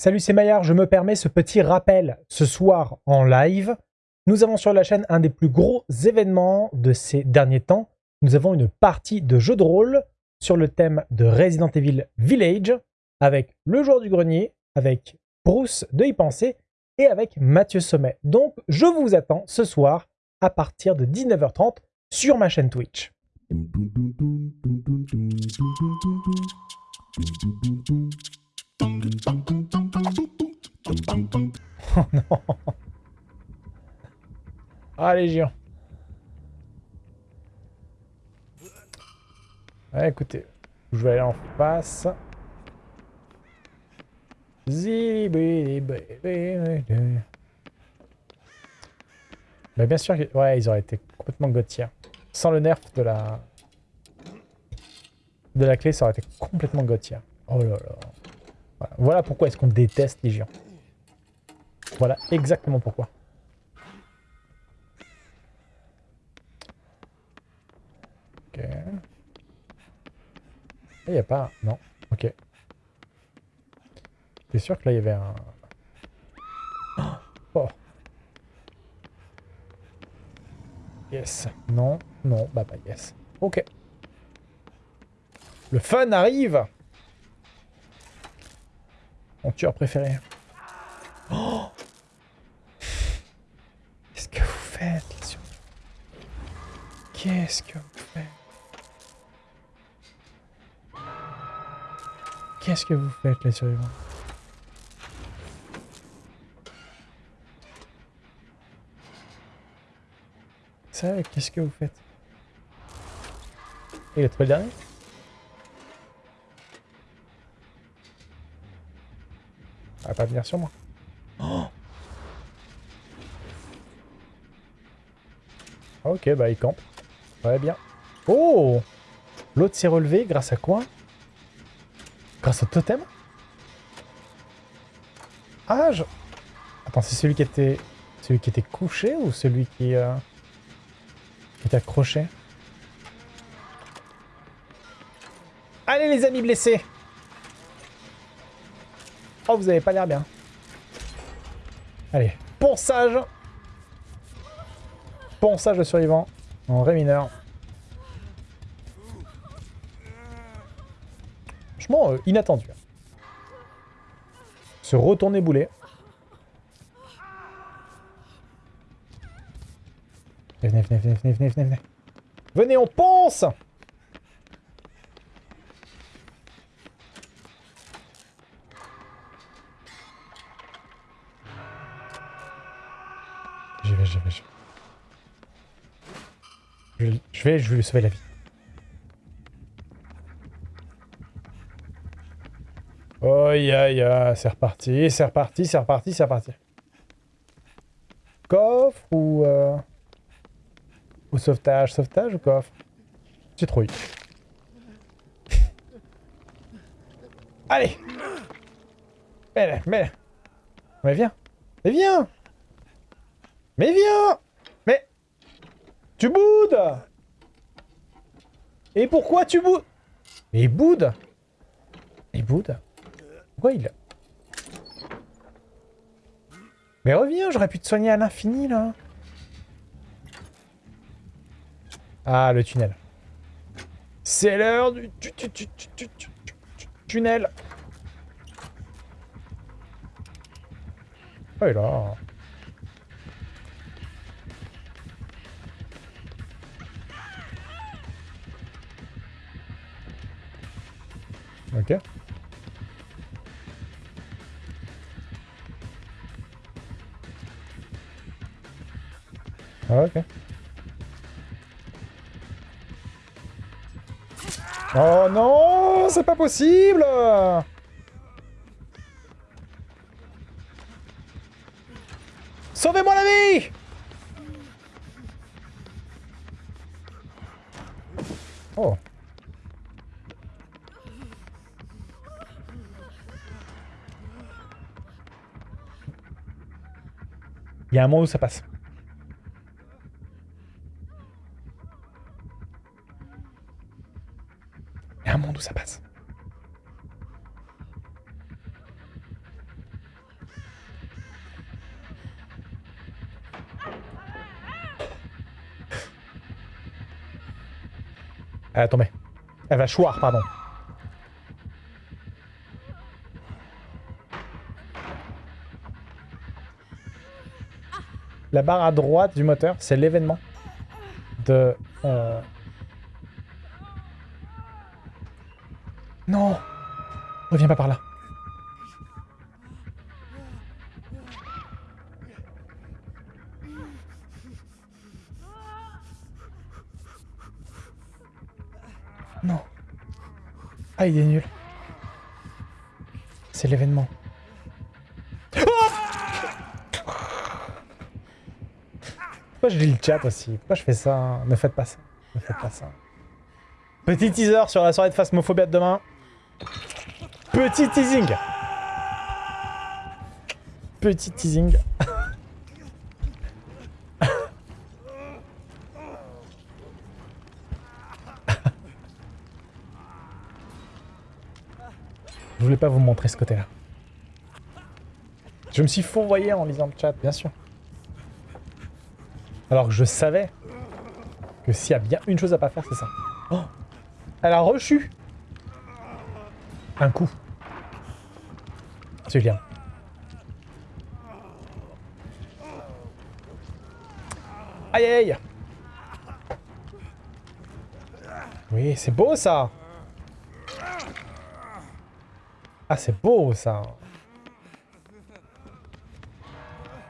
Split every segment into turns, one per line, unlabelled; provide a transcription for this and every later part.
Salut, c'est Maillard, je me permets ce petit rappel. Ce soir, en live, nous avons sur la chaîne un des plus gros événements de ces derniers temps. Nous avons une partie de jeu de rôle sur le thème de Resident Evil Village, avec le joueur du grenier, avec Bruce de y penser, et avec Mathieu Sommet. Donc, je vous attends ce soir à partir de 19h30 sur ma chaîne Twitch. Non Ah, Légion Ouais, écoutez, je vais aller en face. Mais bien sûr, que... ouais, ils auraient été complètement gautiers. Sans le nerf de la... De la clé, ça aurait été complètement gautier. Oh là là. Voilà, pourquoi est-ce qu'on déteste les géants. Voilà exactement pourquoi. Ok. Il n'y a pas... Non. Ok. T'es sûr que là, il y avait un... Oh Yes. Non. Non. Bah, bah, yes. Ok. Le fun arrive Mon tueur préféré. Oh Qu'est-ce que vous faites, les Qu'est-ce que vous faites? Qu'est-ce que vous faites, les survivants Ça, qu'est-ce que vous faites? Il est trop le dernier Elle va pas venir sur moi. Oh! Ok, bah il campe. Très bien. Oh L'autre s'est relevé grâce à quoi? Grâce au totem? Ah, je... Attends, c'est celui qui était... Celui qui était couché ou celui qui... Euh... Qui était accroché? Allez les amis blessés Oh, vous avez pas l'air bien. Allez, ponçage Ponçage de survivant en ré mineur. Euh, inattendu. Se retourner boulet. Venez, venez, venez, venez, venez, venez. Venez, on ponce J'y vais, j'y vais, j'y vais. Je vais, je vais lui sauver la vie. Oh, ya, ya, c'est reparti, c'est reparti, c'est reparti, c'est reparti. Coffre ou... Euh... Ou sauvetage, sauvetage ou coffre? Citrouille. Allez. Mais, mais... Mais viens. Mais viens. Mais viens. Mais... Tu boudes. Et pourquoi tu boudes Mais il boude. Il boude Pourquoi il... Mais reviens, j'aurais pu te soigner à l'infini, là. Ah, le tunnel. C'est l'heure du tunnel. Oh là. Ah, ok. Oh non C'est pas possible Sauvez-moi la vie Oh Il y a un moment où ça passe. d'où ça passe. Euh, elle va choir, pardon. La barre à droite du moteur, c'est l'événement de... Euh, Reviens pas par là. Non. Ah, il est nul. C'est l'événement. Pourquoi je lis le chat aussi? Pourquoi je fais ça? Ne faites pas ça. Ne faites pas ça. Petit teaser sur la soirée de Phasmophobia de demain. Petit teasing. Petit teasing. Je voulais pas vous montrer ce côté-là. Je me suis fourvoyé en lisant le chat, bien sûr. Alors que je savais que s'il y a bien une chose à pas faire, c'est ça. Oh Elle a reçu un coup. Julien. Aïe aïe Oui, c'est beau ça. Ah, c'est beau ça.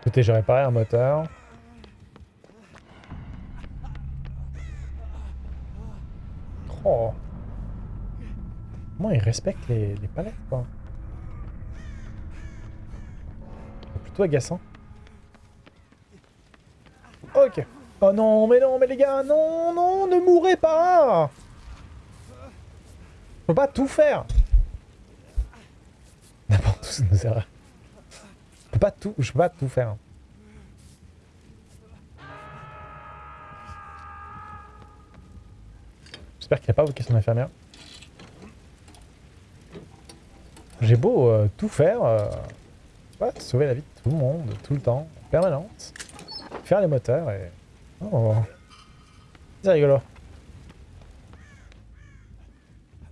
Écoutez, j'ai réparé un moteur. Oh. Comment ils respectent les, les palettes, quoi Plutôt agaçant. Ok. Oh non, mais non, mais les gars, non, non, ne mourrez pas Je peux pas tout faire N'importe où, c'est vrai. Je peux pas tout, je peux pas tout faire. J'espère qu'il n'a pas vocation son infirmière. J'ai beau euh, tout faire, euh, sauver la vie de tout le monde, tout le temps, en permanence. Faire les moteurs et... Oh C'est rigolo.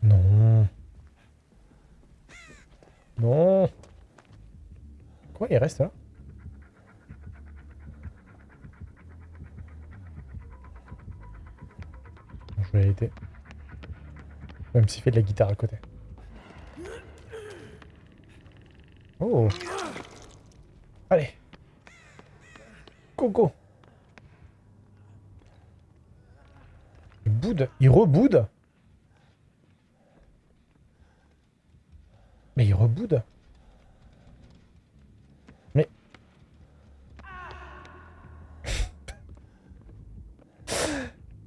Non. Non. Quoi, il reste là Je vais l'aider. Même s'il fait de la guitare à côté. Oh Allez Il boude Il reboude. Mais il reboude. Mais...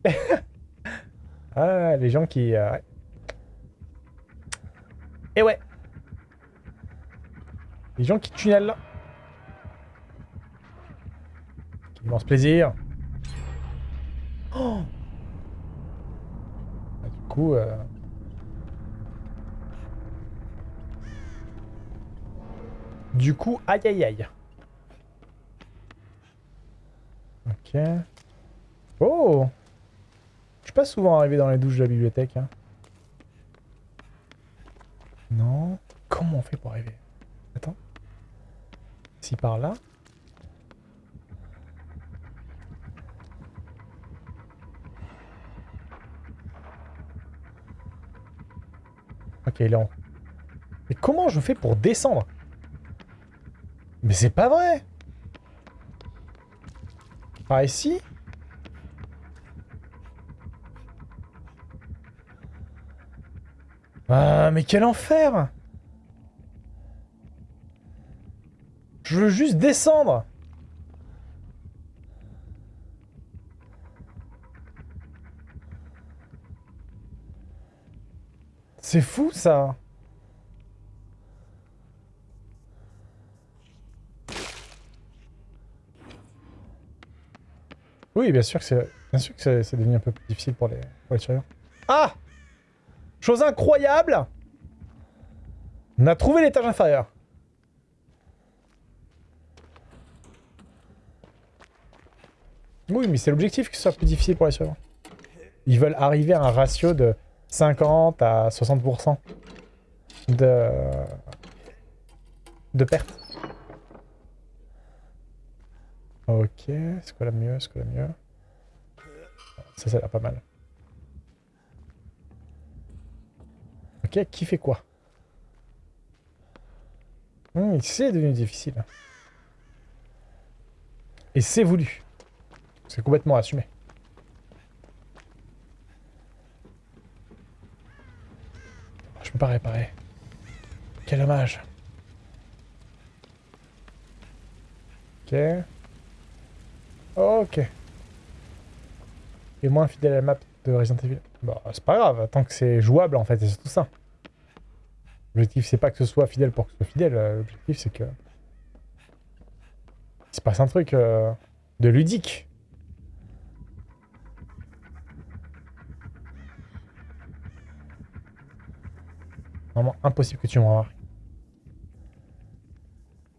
ah, les gens qui... Euh... Et ouais. Les gens qui tunnellent là. Immense plaisir. Oh ah, du coup... Euh... Du coup, aïe aïe aïe. Ok. Oh Je suis pas souvent arrivé dans les douches de la bibliothèque. Hein. Non. Comment on fait pour arriver? Attends par là. Ok, en... Mais comment je fais pour descendre? Mais c'est pas vrai! Par ici? Ah, mais quel enfer! Je veux juste descendre C'est fou ça Oui, bien sûr que c'est bien sûr c'est devenu un peu plus difficile pour les, pour les survivants. Ah Chose incroyable On a trouvé l'étage inférieur. Oui, mais c'est l'objectif que ce soit plus difficile pour les survivants. Ils veulent arriver à un ratio de 50 à 60% de, de perte. Ok, c'est quoi la mieux C'est quoi la mieux? Ça, ça a l'air pas mal. Ok, qui fait quoi? Hum, C'est devenu difficile. Et c'est voulu. C'est complètement assumé. Je peux pas réparer. Quel dommage. Ok. Ok. Et moins fidèle à la map de Resident Evil. Bah, c'est pas grave, tant que c'est jouable en fait, c'est tout ça. L'objectif, c'est pas que ce soit fidèle pour que ce soit fidèle. L'objectif, c'est que... Il se passe un truc euh, de ludique. Impossible que tu m'en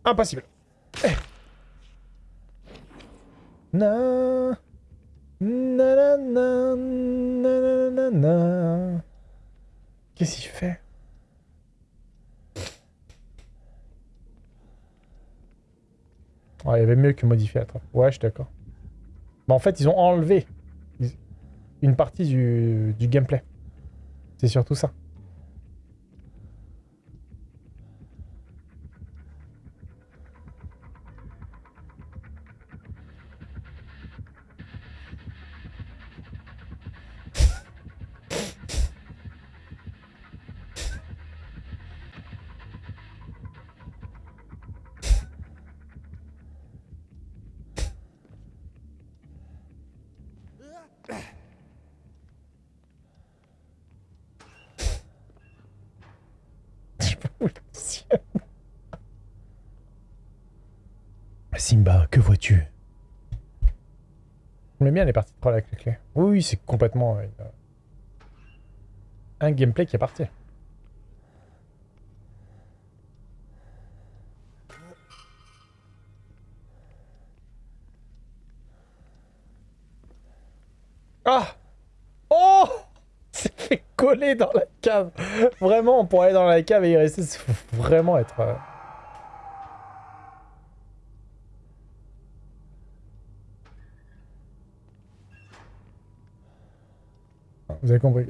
Impossible. Eh. Na. Na, na, Qu'est-ce qu'il fait? Ouais, il y avait mieux que modifier la trappe. Ouais, je suis d'accord. Mais en fait, ils ont enlevé une partie du, du gameplay. C'est surtout ça. Simba, que vois-tu? J'aime bien les parties de troll avec les clés. Oui, c'est complètement euh, un gameplay qui est parti. Ah! Oh! C'est fait coller dans la cave. Vraiment, pour aller dans la cave et y rester, il faut vraiment être... Euh, Vous avez compris.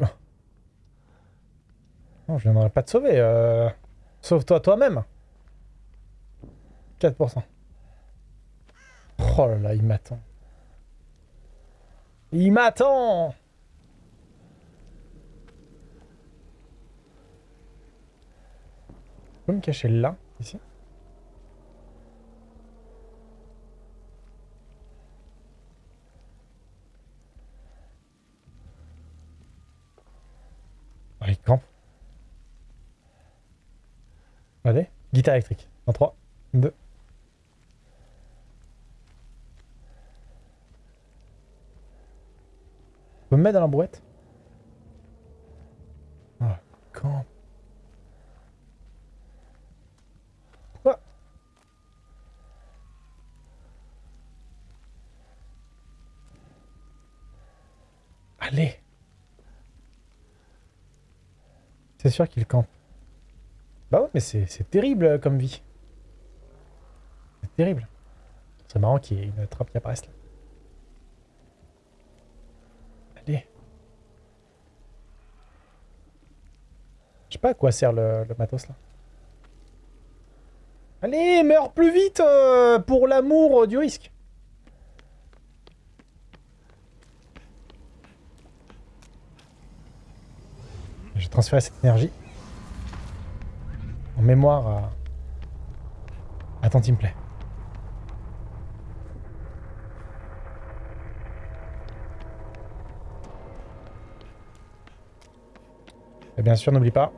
Non, je viendrai pas te sauver. Euh... Sauve-toi toi-même. 4%. Oh là là, il m'attend. Il m'attend Je peux me cacher là, ici? Allez, guitare électrique. En 3, 2. peux me mettre dans la brouette Ah, camp. Quoi Allez C'est sûr qu'il campe? Bah ouais, mais c'est terrible euh, comme vie. C'est terrible. C'est marrant qu'il y ait une trappe qui apparaisse là. Allez. Je sais pas à quoi sert le, matos là. Allez, meurs plus vite euh, pour l'amour du risque. Transférer cette énergie en mémoire à, à Team Play. Et bien sûr, n'oublie pas,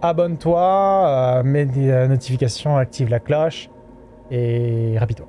abonne-toi, euh, mets des euh, notifications, active la cloche et rapide-toi.